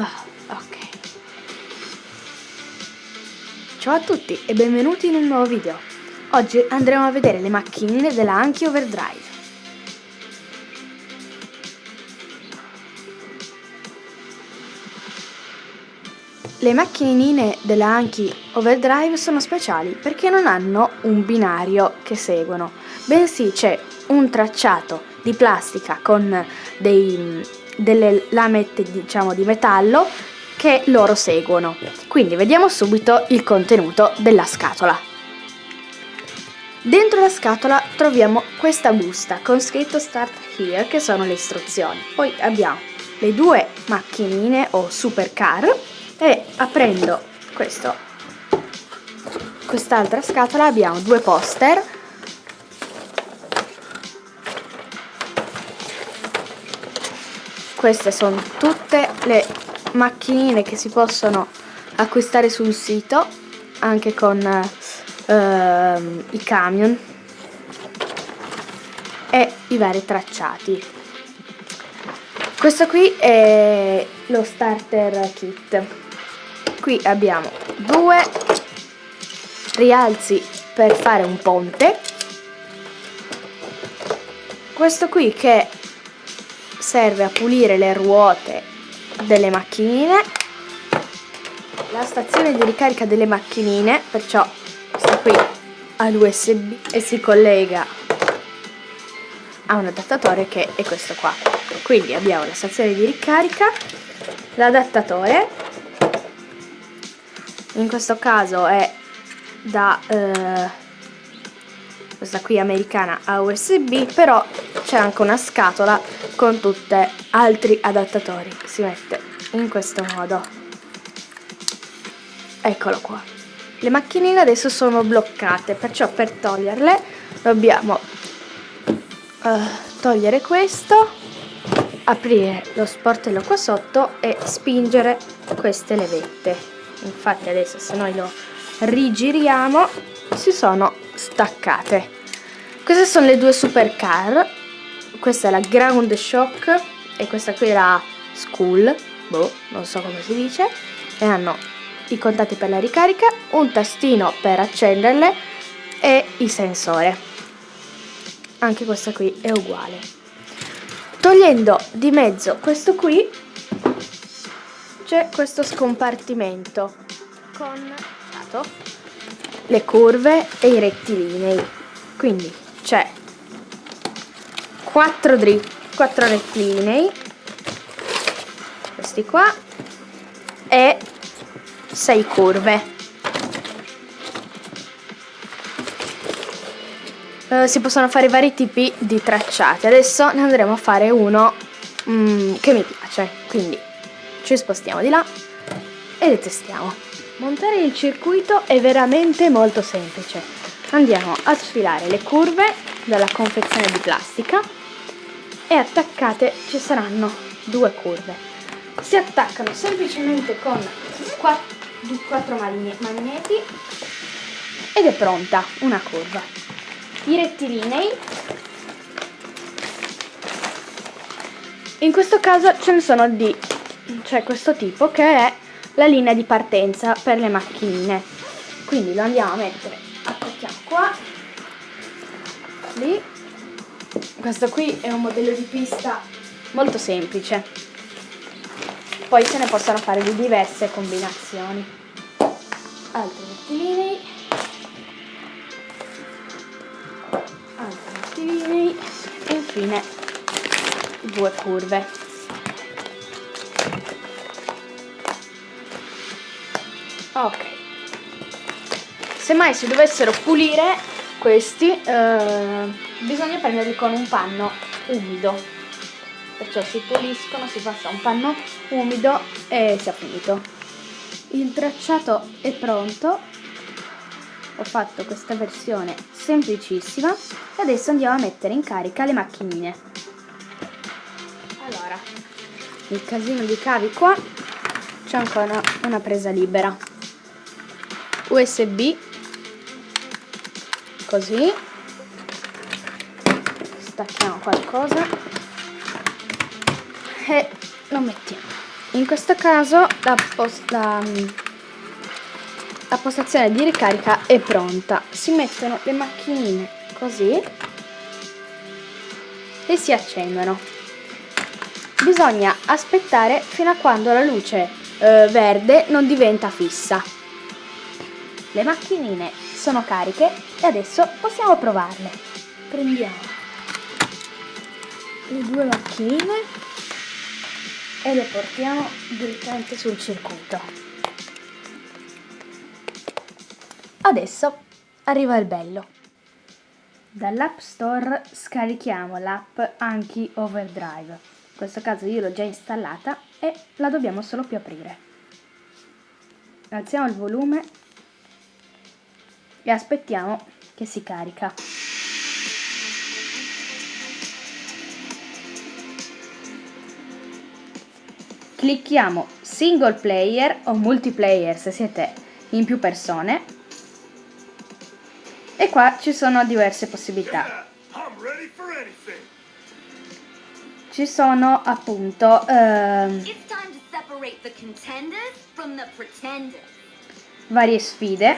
Oh, ok. Ciao a tutti e benvenuti in un nuovo video. Oggi andremo a vedere le macchinine della Anki Overdrive. Le macchinine della Anki Overdrive sono speciali perché non hanno un binario che seguono, bensì c'è un tracciato di plastica con dei, delle lamette diciamo di metallo che loro seguono. Quindi vediamo subito il contenuto della scatola. Dentro la scatola troviamo questa busta con scritto Start Here che sono le istruzioni. Poi abbiamo le due macchinine o supercar e aprendo questo, quest'altra scatola abbiamo due poster queste sono tutte le macchinine che si possono acquistare sul sito anche con uh, i camion e i vari tracciati. Questo qui è lo starter kit. Qui abbiamo due rialzi per fare un ponte. Questo qui che serve a pulire le ruote delle macchinine. La stazione di ricarica delle macchinine perciò sta qui all'usb e si collega a un adattatore che è questo qua. Quindi abbiamo la stazione di ricarica l'adattatore. In questo caso è da eh, questa qui americana a USB però c'è anche una scatola con tutti altri adattatori si mette in questo modo. Eccolo qua. Le macchinine adesso sono bloccate perciò per toglierle dobbiamo uh, togliere questo aprire lo sportello qua sotto e spingere queste levette. Infatti adesso se noi lo rigiriamo si sono staccate. Queste sono le due supercar questa è la ground shock e questa qui è la school boh non so come si dice e hanno i contatti per la ricarica un tastino per accenderle e il sensore. Anche questa qui è uguale. Togliendo di mezzo questo qui c'è questo scompartimento con le curve e i rettilinei. Quindi c'è 4 dritti 4 rettilinei. Questi qua. E 6 curve. Uh, si possono fare vari tipi di tracciati. Adesso ne andremo a fare uno mm, che mi piace. Quindi ci spostiamo di là e le testiamo. Montare il circuito è veramente molto semplice. Andiamo a sfilare le curve dalla confezione di plastica e attaccate ci saranno due curve. Si attaccano semplicemente con quattro magneti ed è pronta una curva. I rettilinei. In questo caso ce ne sono di cioè questo tipo che è la linea di partenza per le macchinine. Quindi lo andiamo a mettere attacchiamo qua lì questo qui è un modello di pista molto semplice. Poi se ne possono fare di diverse combinazioni. Altri rettilinei. Altri rettilinei. E infine due curve. Ok. Se mai si dovessero pulire questi eh, bisogna prenderli con un panno umido. Perciò si puliscono si passa un panno umido e si è finito. Il tracciato è pronto. Ho fatto questa versione semplicissima e adesso andiamo a mettere in carica le macchinine. Allora il casino di cavi qua c'è ancora una presa libera. Usb così stacchiamo qualcosa e lo mettiamo in questo caso la, post la, la postazione di ricarica è pronta. Si mettono le macchinine così e si accendono. Bisogna aspettare fino a quando la luce eh, verde non diventa fissa. Le macchinine sono cariche e adesso possiamo provarle. Prendiamo le due macchinine e le portiamo direttamente sul circuito. Adesso arriva il bello. Dall'App Store scarichiamo l'app Anki Overdrive. In questo caso io l'ho già installata e la dobbiamo solo più aprire. Alziamo il volume e aspettiamo che si carica. Clicchiamo single player o multiplayer se siete in più persone. E qua ci sono diverse possibilità. Ci sono appunto uh, varie sfide.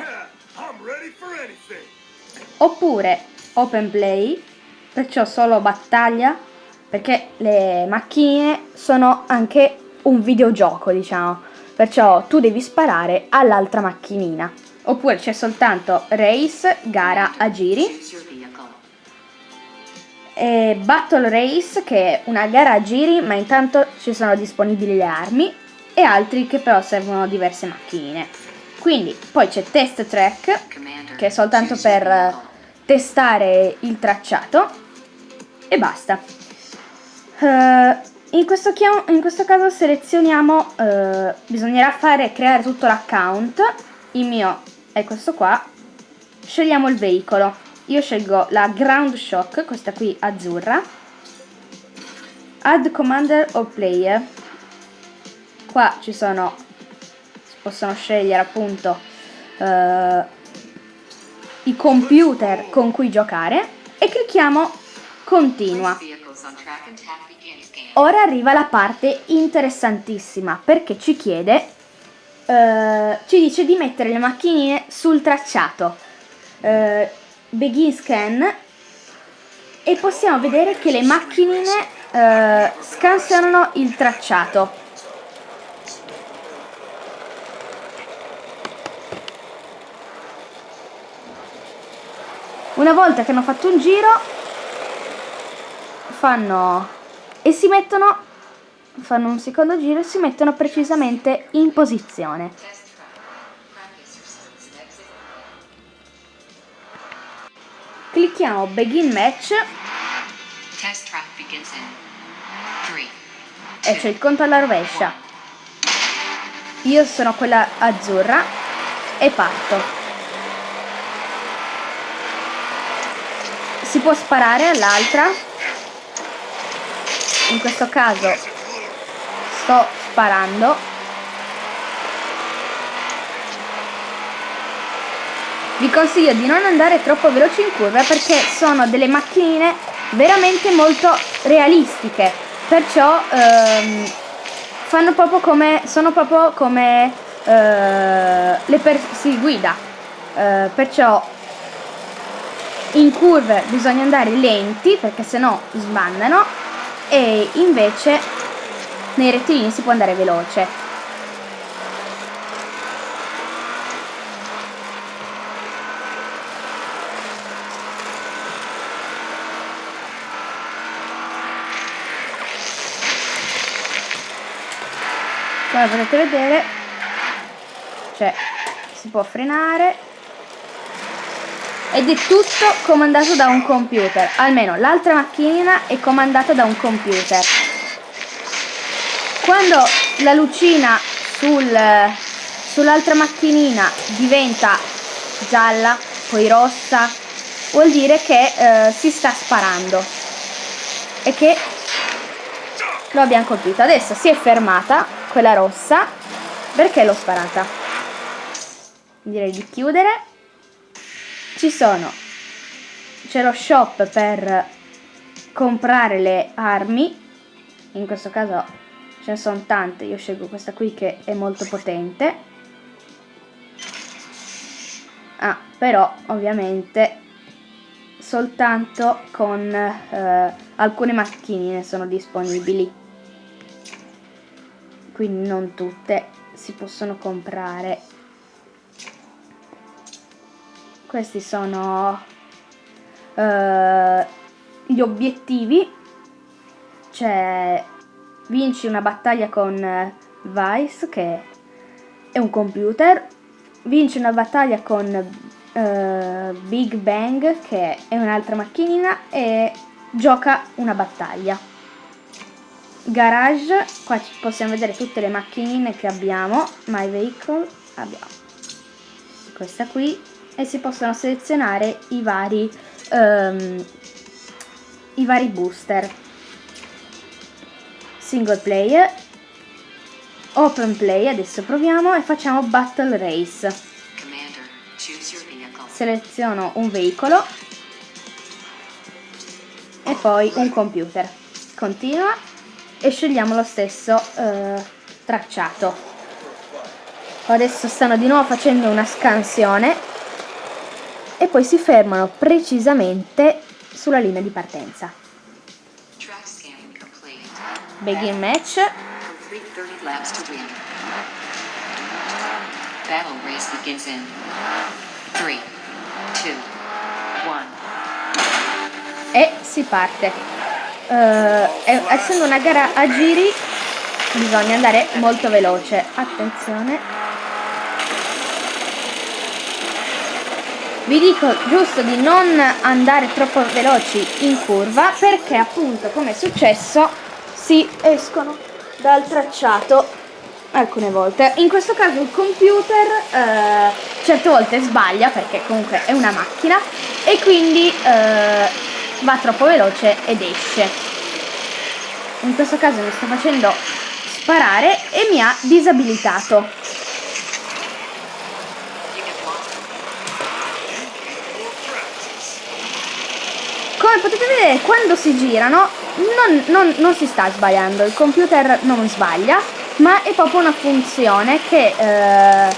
Oppure open play perciò solo battaglia perché le macchine sono anche un videogioco, diciamo. Perciò tu devi sparare all'altra macchinina. Oppure c'è soltanto race, gara a giri. E Battle Race, che è una gara a giri, ma intanto ci sono disponibili le armi. E altri che però servono diverse macchinine. Quindi poi c'è Test Track, che è soltanto per testare il tracciato. E basta. Uh, in questo, in questo caso selezioniamo, eh, bisognerà fare creare tutto l'account, il mio è questo qua, scegliamo il veicolo, io scelgo la Ground Shock, questa qui azzurra, Add Commander o Player, qua ci sono, si possono scegliere appunto eh, i computer con cui giocare. E clicchiamo Continua. Ora arriva la parte interessantissima perché ci chiede, eh, ci dice di mettere le macchinine sul tracciato. Eh, begin scan e possiamo vedere che le macchinine eh, scansionano il tracciato. Una volta che hanno fatto un giro fanno e si mettono, fanno un secondo giro e si mettono precisamente in posizione. Clicchiamo Begin Match e c'è il conto alla rovescia. Io sono quella azzurra e parto. Si può sparare all'altra in questo caso sto sparando. Vi consiglio di non andare troppo veloci in curva perché sono delle macchinine veramente molto realistiche. Perciò ehm, fanno proprio come sono proprio come eh, le per si guida. Eh, perciò in curve bisogna andare lenti perché sennò sbandano e invece nei rettilini si può andare veloce. Come potete vedere cioè si può frenare ed è tutto comandato da un computer, almeno l'altra macchina è comandata da un computer. Quando la lucina sul, sull'altra macchinina diventa gialla, poi rossa, vuol dire che eh, si sta sparando e che lo abbiamo colpito. Adesso si è fermata quella rossa perché l'ho sparata. Direi di chiudere ci sono c'è lo shop per comprare le armi in questo caso ce ne sono tante, io scelgo questa qui che è molto potente. Ah, però ovviamente soltanto con eh, alcune macchinine sono disponibili. Quindi non tutte si possono comprare. Questi sono eh, gli obiettivi. Cioè, vinci una battaglia con Vice, che è un computer. Vinci una battaglia con uh, Big Bang che è un'altra macchinina e gioca una battaglia. Garage, qua possiamo vedere tutte le macchinine che abbiamo, My Vehicle, abbiamo questa qui e si possono selezionare i vari, um, i vari booster. Single player, open play, adesso proviamo e facciamo battle race seleziono un veicolo e poi un computer. Continua e scegliamo lo stesso eh, tracciato. Adesso stanno di nuovo facendo una scansione e poi si fermano precisamente sulla linea di partenza. Begin match. Battle race begins in 3 two, e si parte. Uh, essendo una gara a giri bisogna andare molto veloce. Attenzione. Vi dico giusto di non andare troppo veloci in curva perché appunto come è successo si escono dal tracciato alcune volte. In questo caso il computer eh, certe volte sbaglia perché comunque è una macchina e quindi eh, va troppo veloce ed esce. In questo caso mi sta facendo sparare e mi ha disabilitato. Come potete vedere quando si girano non, non, non si sta sbagliando, il computer non sbaglia ma è proprio una funzione che eh,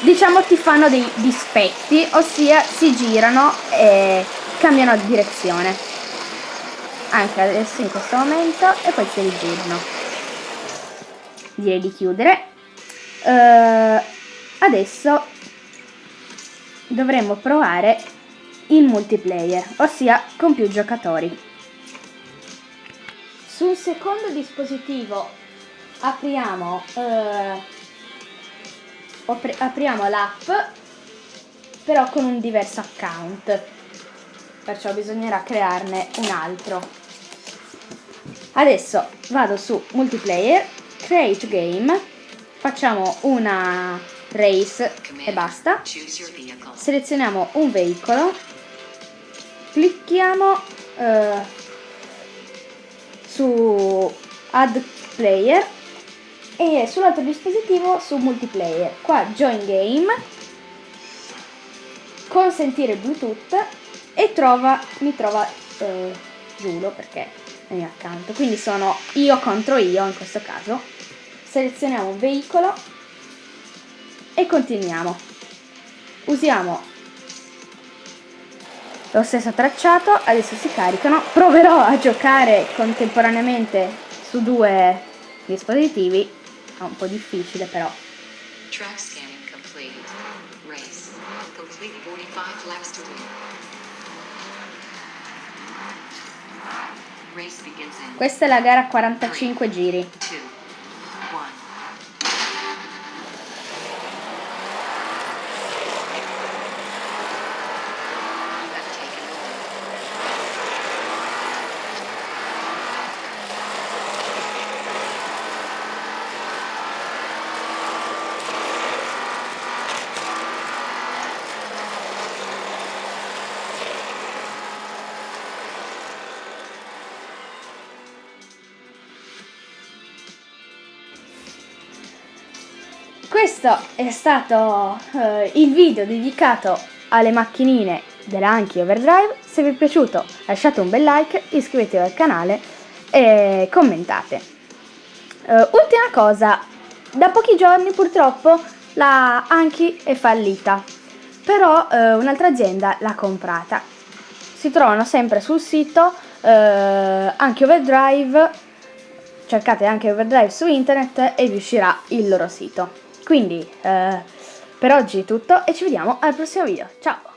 diciamo ti fanno dei dispetti, ossia si girano e cambiano direzione. Anche adesso in questo momento e poi si rigirano. Direi di chiudere. Uh, adesso dovremmo provare il multiplayer, ossia con più giocatori. Sul secondo dispositivo apriamo eh, apriamo l'app però con un diverso account. Perciò bisognerà crearne un altro. Adesso vado su multiplayer create game facciamo una race e basta. Selezioniamo un veicolo clicchiamo eh, su add player e sull'altro dispositivo su multiplayer. Qua join game, consentire Bluetooth e trova, mi trova eh, Giulo perché è mio accanto. Quindi sono io contro io in questo caso. Selezioniamo veicolo e continuiamo. Usiamo lo stesso tracciato, adesso si caricano. Proverò a giocare contemporaneamente su due dispositivi è un po' difficile però. Track scanning complete. Race. Complete 45 laps to win. Questa è la gara a 45 giri. Questo è stato uh, il video dedicato alle macchinine della Anki Overdrive. Se vi è piaciuto lasciate un bel like, iscrivetevi al canale e commentate. Uh, ultima cosa, da pochi giorni purtroppo la Anki è fallita, però uh, un'altra azienda l'ha comprata. Si trovano sempre sul sito uh, anche Overdrive, cercate anche Overdrive su internet e vi uscirà il loro sito. Quindi per oggi è tutto e ci vediamo al prossimo video. Ciao!